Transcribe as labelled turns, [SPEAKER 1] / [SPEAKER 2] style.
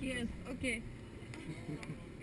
[SPEAKER 1] Yes, okay.